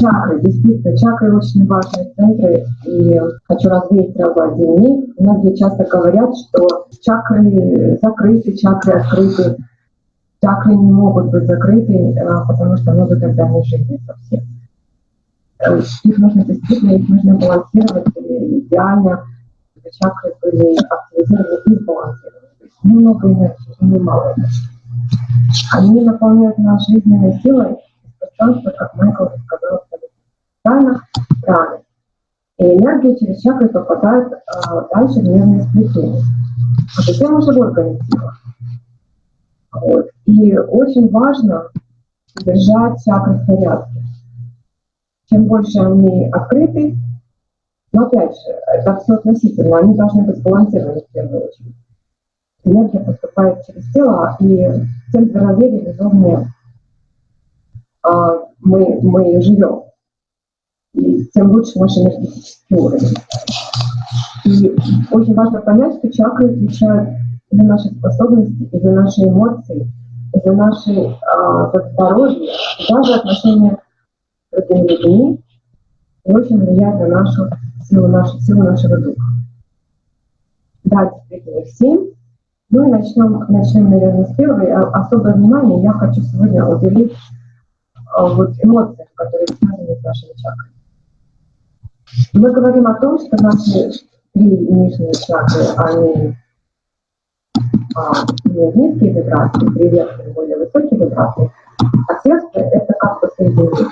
чакры, действительно, чакры очень важные центры, и хочу развеять сразу один миф. Многие часто говорят, что чакры закрыты, чакры открыты. Чакры не могут быть закрыты, а, потому что мы тогда не жили совсем. Их нужно действительно, их нужно балансировать идеально, чтобы чакры были активизированы и сбалансированы. То есть немного энергии, немало энергии. Они наполняют нас жизненной силой из пространства, как Майкл сказал, правильно, правильно. И энергия через чакры попадает а, дальше в нервное сплетение, а затем уже в органы тела. Вот. И очень важно держать чакры в порядке. Чем больше они открыты, но опять же, это все относительно, они должны быть сбалансированы в первую очередь энергия поступает через тело, и тем здоровее, безумнее а, мы, мы живем. И тем лучше наш энергетический уровень. И очень важно понять, что чакры отвечают за наши способности, и за наши эмоции, и за наше а, за здоровье, и даже отношения с другими людьми, и очень влияют на нашу силу, нашу силу нашего духа. Да, действительно, семь ну и начнем, начнем, наверное, с первой. А, особое внимание я хочу сегодня уделить а, вот эмоциям, которые связаны с нашими чакрами. Мы говорим о том, что наши три нижние чакры, они а, низкие вибрации, три верхние более высокие вибрации, а сердце – это как посередине.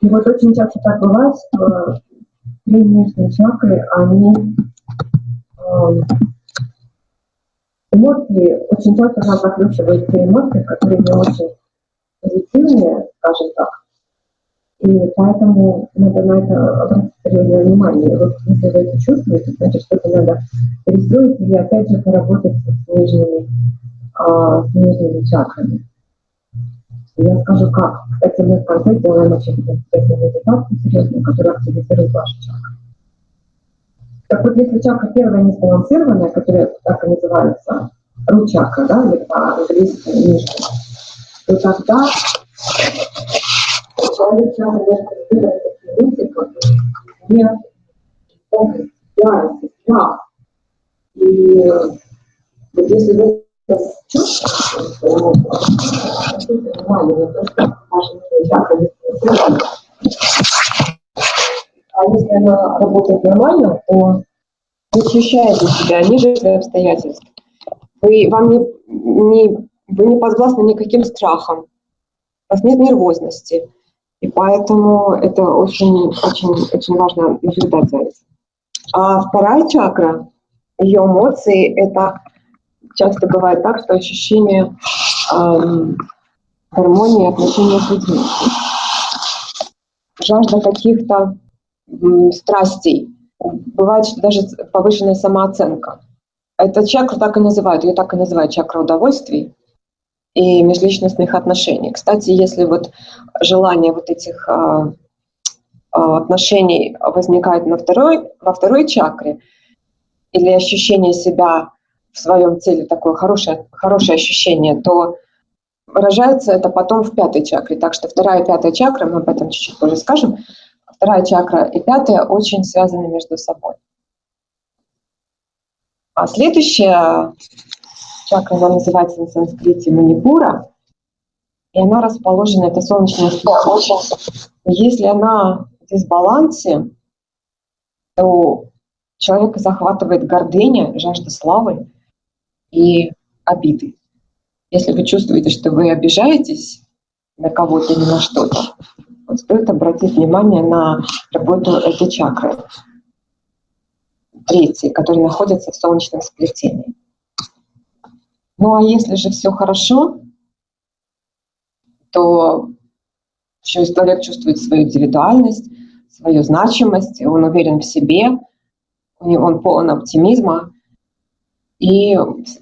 И вот очень часто так бывает, что три нижние чакры, они Эмоции, очень часто нам закручивают те эмоции, которые не очень позитивные, скажем так. И поэтому надо на это обратить внимание. И вот если вы это чувствуете, значит, что-то надо перестроить или опять же поработать с нижними, а, с нижними чакрами. Я скажу как. Кстати, мы в конце делаем очень интересную медитацию серьезную, которая активизирует ваши чакры. Так вот, если чакра первая не сбалансированная, которая так и называется ручака, да, или по-английски то тогда чакра может выбрать такие мысли, как гнев, помощь, ярость, страх. И вот если вы чувствуете, то обратите внимание на то, что ваша не сбалансирована, а если она работает нормально, то вы ощущаете себя ниже своих обстоятельств. Вы, вам не, не, вы не подвластны никаким страхам, у вас нет нервозности. И поэтому это очень, очень, очень важно наблюдать за этим. А вторая чакра, ее эмоции, это часто бывает так, что ощущение эм, гармонии отношения с людьми. Жажда каких-то страстей. Бывает даже повышенная самооценка. Эта чакра так и называют, ее так и называют чакра удовольствий и межличностных отношений. Кстати, если вот желание вот этих а, а, отношений возникает на второй, во второй чакре, или ощущение себя в своем теле, такое хорошее, хорошее ощущение, то выражается это потом в пятой чакре. Так что вторая и пятая чакра, мы об этом чуть-чуть позже скажем, вторая чакра и пятая очень связаны между собой. А следующая чакра, она называется на санскрите Манипура, и она расположена, это солнечная очень. Если она в дисбалансе, то человека захватывает гордыня, жажда славы и обиды. Если вы чувствуете, что вы обижаетесь на кого-то или на что-то, вот стоит обратить внимание на работу этой чакры, третьей, которая находится в солнечном сплетении. Ну а если же все хорошо, то человек чувствует свою индивидуальность, свою значимость, он уверен в себе, он полон оптимизма и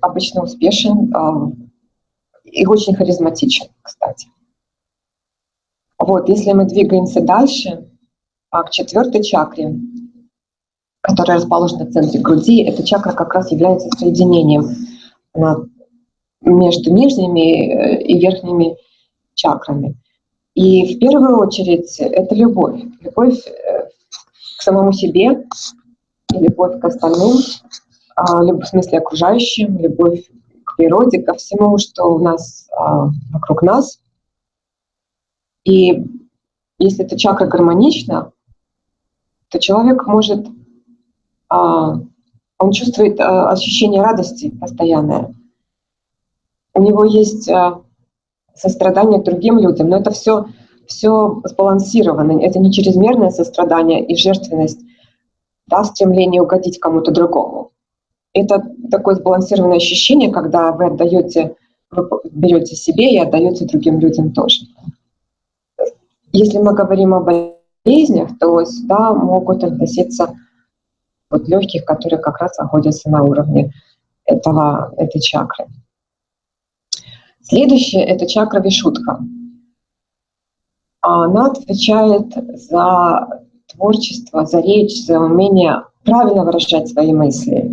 обычно успешен а, и очень харизматичен, кстати. Вот, если мы двигаемся дальше, а, к четвертой чакре, которая расположена в центре груди, эта чакра как раз является соединением между нижними э, и верхними чакрами. И в первую очередь это любовь. Любовь э, к самому себе, любовь к остальным, а, в смысле окружающим, любовь к природе, ко всему, что у нас а, вокруг нас. И если эта чакра гармонична, то человек может, а, он чувствует ощущение радости постоянное. У него есть сострадание к другим людям, но это все, все сбалансировано, это не чрезмерное сострадание и жертвенность, да, стремление угодить кому-то другому. Это такое сбалансированное ощущение, когда вы отдаете, вы берете себе и отдаете другим людям тоже. Если мы говорим о болезнях, то сюда могут относиться вот легких, которые как раз находятся на уровне этого, этой чакры. Следующее — это чакра Вишутка. Она отвечает за творчество, за речь, за умение правильно выражать свои мысли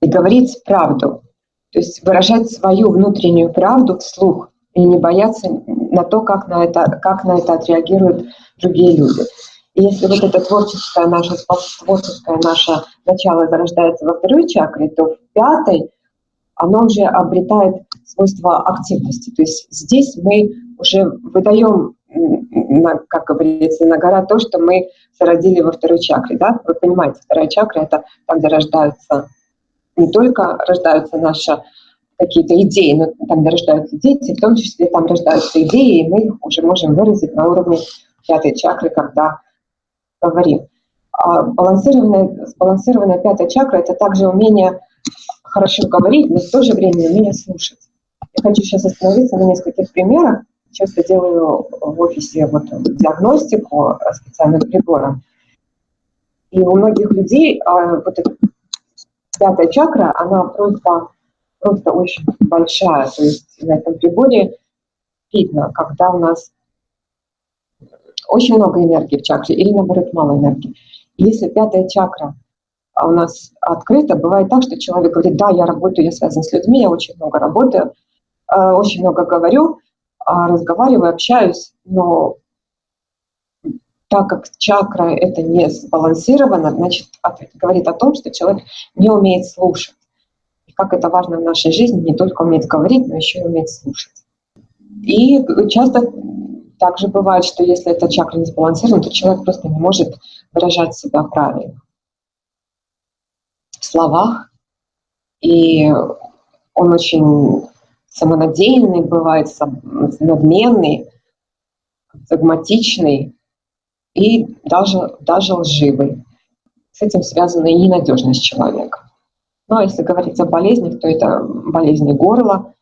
и говорить правду. То есть выражать свою внутреннюю правду вслух и не бояться на то, как на это, как на это отреагируют другие люди. И если вот это творческое наше, творческое наше начало зарождается во второй чакре, то в пятой оно уже обретает свойство активности. То есть здесь мы уже выдаем, как говорится, на гора то, что мы зародили во второй чакре. Да? Вы понимаете, вторая чакра — это там, где рождаются, не только рождаются наши какие-то идеи, но там, где рождаются дети, в том числе там рождаются идеи, и мы их уже можем выразить на уровне пятой чакры, когда говорим. А балансированная, сбалансированная пятая чакра — это также умение хорошо говорить, но в то же время умение слушать. Я хочу сейчас остановиться на нескольких примерах. Часто делаю в офисе вот диагностику специальным прибором. И у многих людей а, вот эта пятая чакра, она просто, просто очень большая. То есть на этом приборе видно, когда у нас очень много энергии в чакре или наоборот мало энергии. И если пятая чакра – у нас открыто. Бывает так, что человек говорит, да, я работаю, я связан с людьми, я очень много работаю, э, очень много говорю, а разговариваю, общаюсь, но так как чакра это не сбалансировано, значит, говорит о том, что человек не умеет слушать. И как это важно в нашей жизни, не только уметь говорить, но еще и уметь слушать. И часто также бывает, что если эта чакра не сбалансирована, то человек просто не может выражать себя правильно словах, и он очень самонадеянный бывает, надменный, догматичный и даже, даже лживый. С этим связана и ненадежность человека. Ну а если говорить о болезнях, то это болезни горла,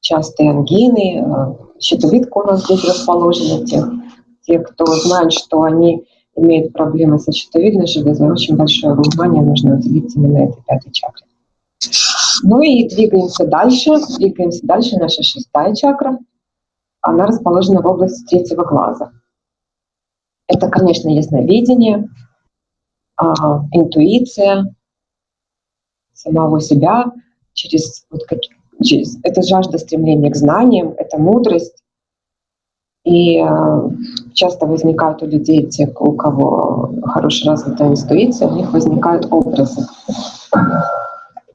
частые ангины, э, щитовидка у нас здесь расположена. Те, те, кто знает, что они имеют проблемы со щитовидной железой, очень большое внимание нужно уделить именно этой пятой чакре. Ну и двигаемся дальше. Двигаемся дальше. Наша шестая чакра. Она расположена в области третьего глаза. Это, конечно, ясновидение, а, интуиция самого себя через, вот как, через это жажда стремления к знаниям, это мудрость, и э, часто возникают у людей, те, у кого хорошая развитая интуиция, у них возникают образы.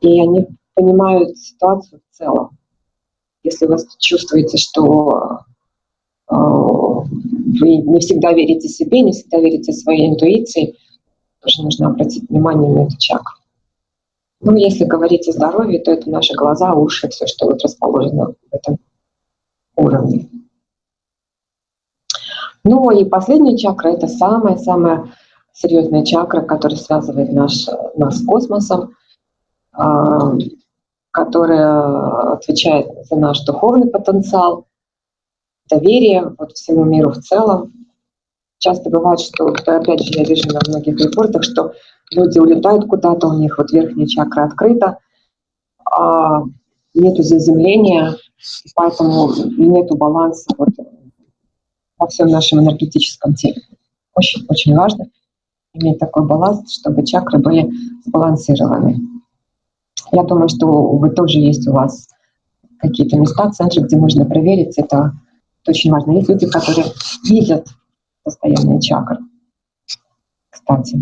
И они понимают ситуацию в целом. Если вы чувствуете, что э, вы не всегда верите себе, не всегда верите своей интуиции, тоже нужно обратить внимание на эту чакру. Ну, если говорить о здоровье, то это наши глаза, уши, все, что вот расположено в этом уровне. Ну и последняя чакра – это самая-самая серьезная чакра, которая связывает наш, нас с космосом, а, которая отвечает за наш духовный потенциал, доверие вот всему миру в целом. Часто бывает, что, опять же, я вижу на многих репортах, что люди улетают куда-то, у них вот верхняя чакра открыта, а нету заземления, поэтому нету баланса вот во всем нашем энергетическом теле. Очень-очень важно иметь такой баланс, чтобы чакры были сбалансированы. Я думаю, что вы тоже есть у вас какие-то места, центры, где можно проверить это очень важно. Есть люди, которые видят состояние чакр. Кстати.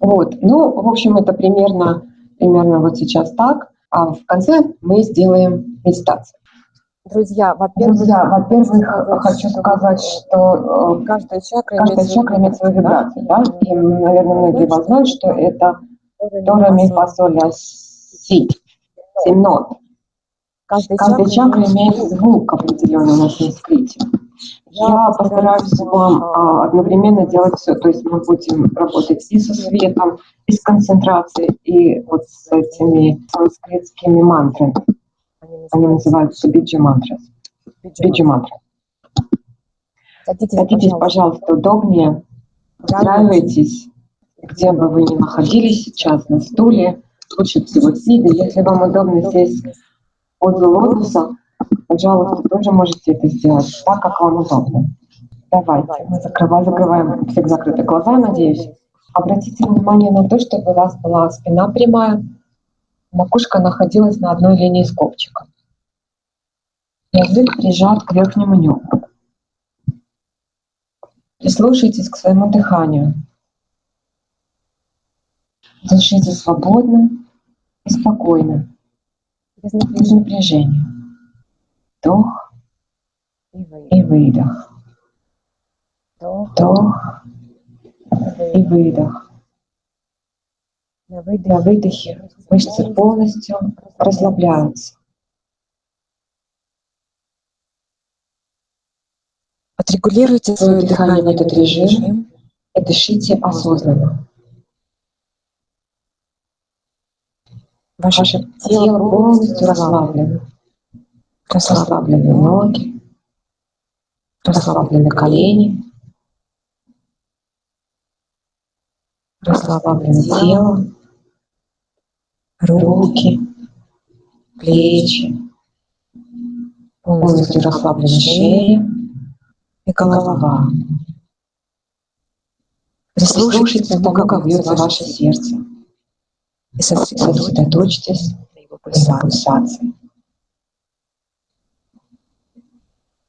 Вот. Ну, в общем, это примерно, примерно вот сейчас так. А в конце мы сделаем медитацию. Друзья, во-первых, Друзья, во-первых, хочу сказать, что э, каждая чакра, каждая чакра имеет свою вибрацию, да, и, наверное, многие вас знают, что это Тора, ми, фа, соль, ля, си, семь. Нот. Каждая Каждая чакра имеет звук определенный на санскрите. Я постараюсь вам а, одновременно делать все, то есть мы будем работать и со светом, и с концентрацией, и вот с этими санскритскими мантрами. Они называются биджи мантры. Биджи мантры. Садитесь, Садитесь, пожалуйста, удобнее, устраивайтесь, где бы вы ни находились сейчас, на стуле, лучше всего сидя. Если вам удобно сесть позу лотоса, пожалуйста, тоже можете это сделать так, как вам удобно. Давайте, мы закрываем, закрываем всех закрыты глаза, надеюсь. Обратите внимание на то, чтобы у вас была спина прямая, макушка находилась на одной линии с копчиком. Язык прижат к верхнему небу. Прислушайтесь к своему дыханию. Дышите свободно и спокойно, без напряжения. Вдох И вы. и выдох. Вдох и выдох. На На выдохе мышцы полностью расслабляются. Отрегулируйте Свое дыхание в этот режим и дышите осознанно. Ваше Ваше тело полностью расслаблено. Расслаблены ноги, расслаблены колени, расслаблено тело, руки, плечи, полностью расслаблена шея и голова. Прислушайтесь к тому, как бьется ваше сердце. И сосредоточьтесь на его пульсации.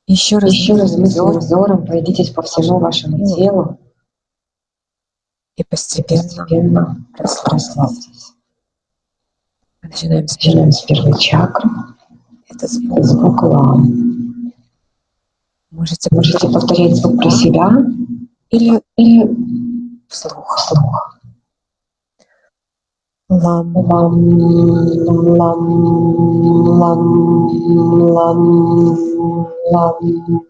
Еще раз, Еще раз мысленным взором пройдитесь по всему вашему телу и и постепенно постепенно расслабьтесь. Начинаем с Начинаем с первой чакры. Это Это звук. звук лам. Можете Можете повторять звук про себя или или вслух. вслух. Лам, Лам, лам, лам, лам, лам.